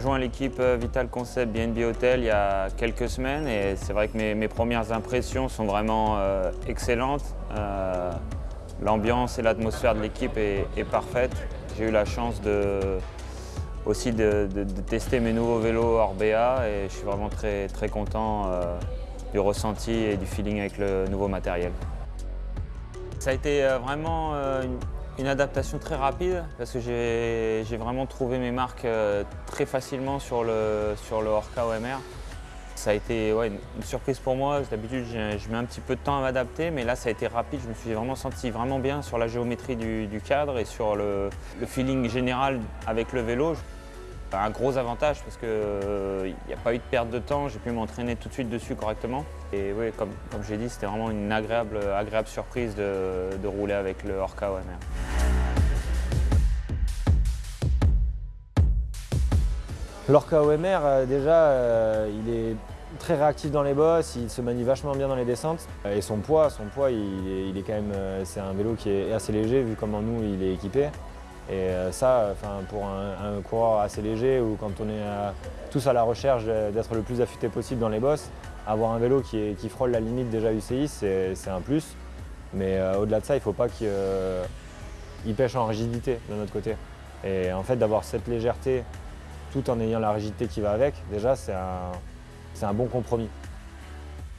rejoint l'équipe euh, Vital Concept BNB Hotel il y a quelques semaines et c'est vrai que mes, premières impressions sont vraiment euh, excellentes. Euh, l'ambiance et l'atmosphère de l'équipe est, parfaite. J'ai eu la chance aussi de, tester mes nouveaux vélos Orbea et je suis vraiment très, très content du ressenti et du feeling avec le nouveau matériel. Ça a été vraiment une adaptation très rapide parce que j'ai vraiment trouvé mes marques euh, très facilement sur le, sur le Orca OMR. Ça a été une, surprise pour moi. D'habitude, je mets un petit peu de temps à m'adapter, mais là, ça a été rapide. Je me suis vraiment senti vraiment bien sur la géométrie du, cadre et sur le, feeling général avec le vélo. Un gros avantage parce qu'il euh, n'y a pas eu de perte de temps, j'ai pu m'entraîner tout de suite dessus correctement. Et oui, comme, j'ai dit, c'était vraiment une agréable, agréable surprise de, de rouler avec le Orca OMR. L'Orca OMR, euh, déjà, euh, il est très réactif dans les bosses, il se manie vachement bien dans les descentes. Euh, et son poids, son poids, il est, quand même, c'est un vélo qui est assez léger vu comment nous il est équipé. Et ça, pour un, coureur assez léger ou quand on est tous à la recherche d'être le plus affûté possible dans les bosses, avoir un vélo qui frôle la limite déjà UCI, c'est un plus. Mais au-delà de ça, il ne faut pas qu'il pêche en rigidité de notre côté. Et en fait, d'avoir cette légèreté tout en ayant la rigidité qui va avec, déjà c'est un, bon compromis.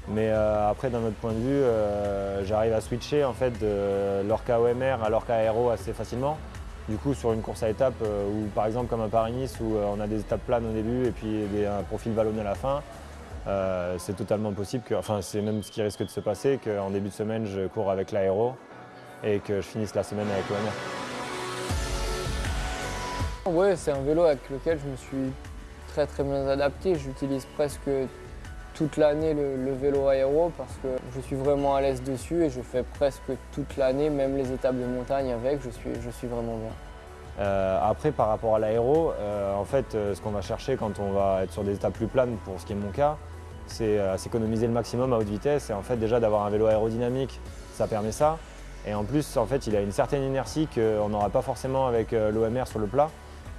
Mais euh, après, d'un autre point de vue, euh, j'arrive à switcher en fait, de l'Orca OMR à l'Orca Aero assez facilement. Du coup, sur une course à étapes, euh, ou par exemple comme à Paris-Nice, où on a des étapes planes au début et puis un profil vallonné à la fin, c'est totalement possible, que, enfin c'est même ce qui risque de se passer, qu'en début de semaine, je cours avec l'Aéro et que je finisse la semaine avec l'OMR. Oui, c'est un vélo avec lequel je me suis très très bien adapté. J'utilise presque toute l'année le, vélo aéro parce que je suis vraiment à l'aise dessus et je fais presque toute l'année, même les étapes de montagne avec, je suis, je suis vraiment bien. Euh, après, par rapport à l'aéro, euh, en fait, euh, ce qu'on va chercher quand on va être sur des étapes plus planes, pour ce qui est mon cas, c'est s'économiser le maximum à haute vitesse et en fait déjà d'avoir un vélo aérodynamique, ça permet ça. Et en plus, en fait, il a une certaine inertie qu'on n'aura pas forcément avec l'OMR sur le plat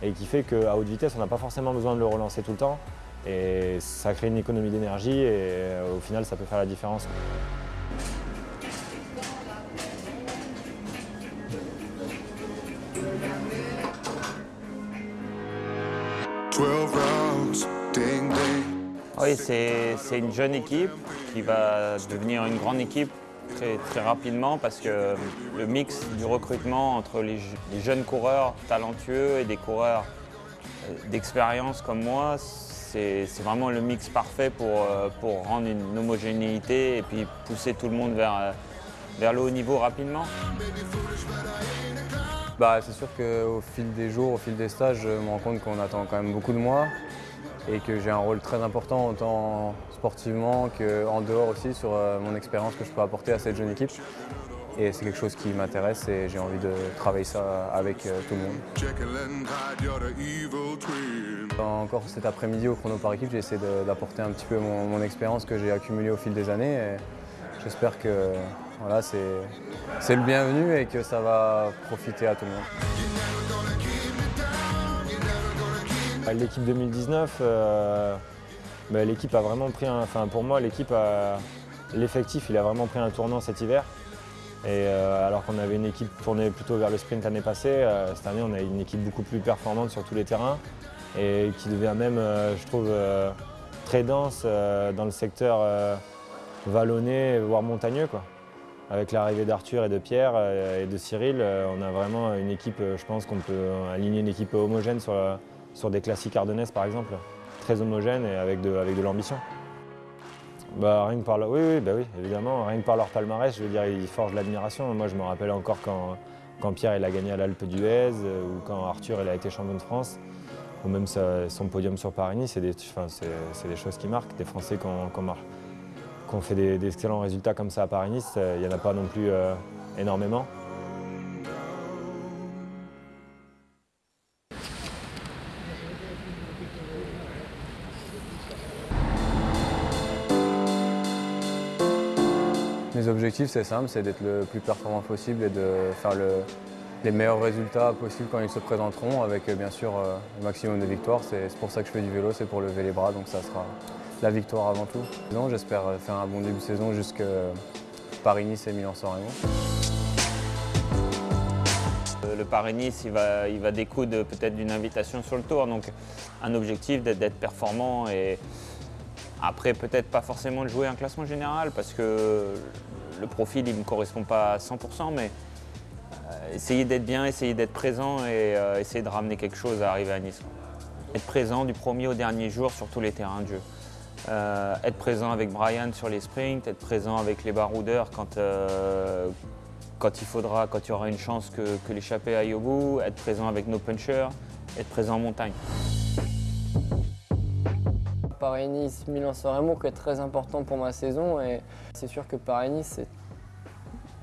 et qui fait qu'à haute vitesse, on n'a pas forcément besoin de le relancer tout le temps. Et ça crée une économie d'énergie et euh, au final, ça peut faire la différence. Oui, c'est une jeune équipe qui va devenir une grande équipe très, rapidement parce que le mix du recrutement entre les, jeunes coureurs talentueux et des coureurs euh, d'expérience comme moi, c'est vraiment le mix parfait pour, euh, pour rendre une homogénéité et puis pousser tout le monde vers, euh, vers le haut niveau rapidement. Bah, c'est sûr qu'au fil des jours, au fil des stages, je me rends compte qu'on attend quand même beaucoup de moi et que j'ai un rôle très important autant sportivement qu'en dehors aussi sur euh, mon expérience que je peux apporter à cette jeune équipe. Et c'est quelque chose qui m'intéresse et j'ai envie de travailler ça avec euh, tout le monde. Encore cet après-midi au chrono par équipe, j'ai essayé d'apporter un petit peu mon, expérience que j'ai accumulée au fil des années. J'espère que voilà, c'est le bienvenu et que ça va profiter à tout le monde. L'équipe 2019, euh, bah, l'équipe a vraiment pris un, enfin pour moi l'équipe l'effectif il a vraiment pris un tournant cet hiver. Et euh, alors qu'on avait une équipe tournée plutôt vers le sprint l'année passée, euh, cette année on a une équipe beaucoup plus performante sur tous les terrains et qui devient même, je trouve, très dense dans le secteur vallonné, voire montagneux. Quoi. Avec l'arrivée d'Arthur et de Pierre et de Cyril, on a vraiment une équipe, je pense qu'on peut aligner une équipe homogène sur, sur des classiques ardennaises par exemple, très homogènes et avec de, l'ambition. Bah, rien que par oui, oui, bah oui, évidemment, rien que par leur palmarès, je veux dire, ils forgent l'admiration. Moi, je me rappelle encore quand, Pierre il a gagné à l'Alpe d'Huez euh, ou quand Arthur il a été champion de France, ou même son podium sur Paris-Nice, c'est des, des, choses qui marquent. Des Français qui ont, fait des, excellents résultats comme ça à Paris-Nice, il n'y en a pas non plus euh, énormément. Mes objectifs, c'est simple, c'est d'être le plus performant possible et de faire le, les meilleurs résultats possibles quand ils se présenteront, avec bien sûr le maximum de victoires. C'est pour ça que je fais du vélo, c'est pour lever les bras, donc ça sera la victoire avant tout. J'espère faire un bon début de saison jusqu'à Paris-Nice et Milan-San Le Paris-Nice, il va, il découdre peut-être d'une invitation sur le tour, donc un objectif d'être performant et après peut-être pas forcément de jouer un classement général parce que le profil il ne me correspond pas à 100%, mais euh, essayer d'être bien, essayer d'être présent et euh, essayer de ramener quelque chose à arriver à Nice. Être présent du premier au dernier jour sur tous les terrains de jeu. Euh, être présent avec Brian sur les sprints, être présent avec les baroudeurs quand, quand il faudra, quand il y aura une chance que, que l'échappée aille au bout, être présent avec nos punchers, être présent en montagne. Paris-Nice, Milan-San Remo qui est très important pour ma saison et c'est sûr que Paris-Nice,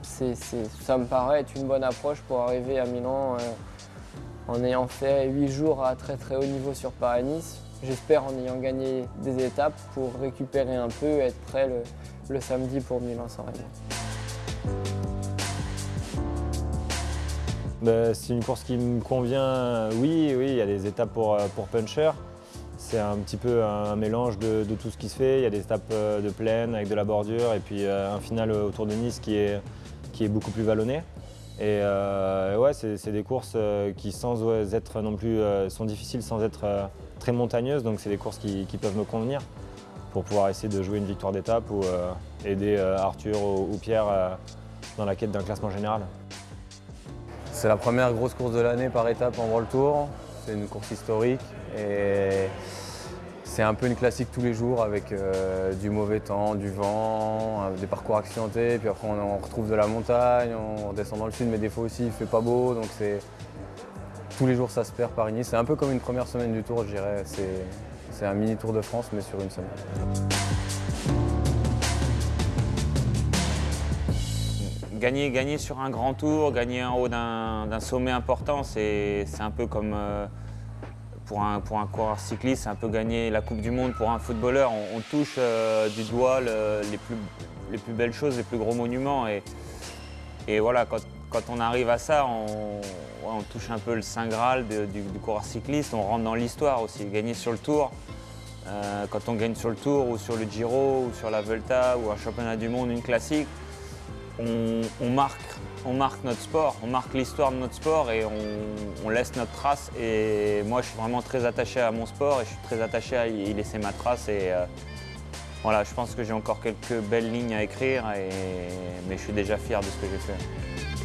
ça me paraît être une bonne approche pour arriver à Milan euh, en ayant fait 8 jours à très très haut niveau sur Paris-Nice. J'espère en ayant gagné des étapes pour récupérer un peu et être prêt le, samedi pour Milan-San ben, c'est une course qui me convient, oui, oui, il y a des étapes pour, euh, pour. C'est un petit peu un mélange de, tout ce qui se fait. Il y a des étapes euh, de plaine avec de la bordure et puis euh, un final autour de Nice qui est, qui est beaucoup plus vallonné. Et ouais, c'est des courses qui sans être non plus sont difficiles sans être très montagneuses, donc c'est des courses qui, peuvent me convenir pour pouvoir essayer de jouer une victoire d'étape ou euh, aider euh, Arthur ou, Pierre euh, dans la quête d'un classement général. C'est la première grosse course de l'année par étape en World Tour. C'est une course historique et c'est un peu une classique tous les jours avec du mauvais temps, du vent, des parcours accidentés. Puis après on, retrouve de la montagne, on descend dans le sud mais des fois aussi il fait pas beau. Donc c'est tous les jours ça se perd par nice C'est un peu comme une première semaine du tour, je dirais. C'est un mini Tour de France, mais sur une semaine. Gagner, gagner sur un grand tour, gagner en haut d'un sommet important, c'est un peu comme euh, pour, un, coureur cycliste, c'est un peu gagner la Coupe du Monde pour un footballeur. On, touche euh, du doigt les, plus, les plus belles choses, les plus gros monuments. Et, voilà, quand, on arrive à ça, on, touche un peu le Saint Graal du, coureur cycliste, on rentre dans l'histoire aussi, gagner sur le Tour. Euh, quand on gagne sur le Tour ou sur le Giro ou sur la Vuelta ou un championnat du monde, une classique, on, marque, notre sport, on marque l'histoire de notre sport et on, laisse notre trace. Et moi, je suis vraiment très attaché à mon sport et je suis très attaché à y laisser ma trace. Et, euh, voilà, je pense que j'ai encore quelques belles lignes à écrire, mais je suis déjà fier de ce que j'ai fait.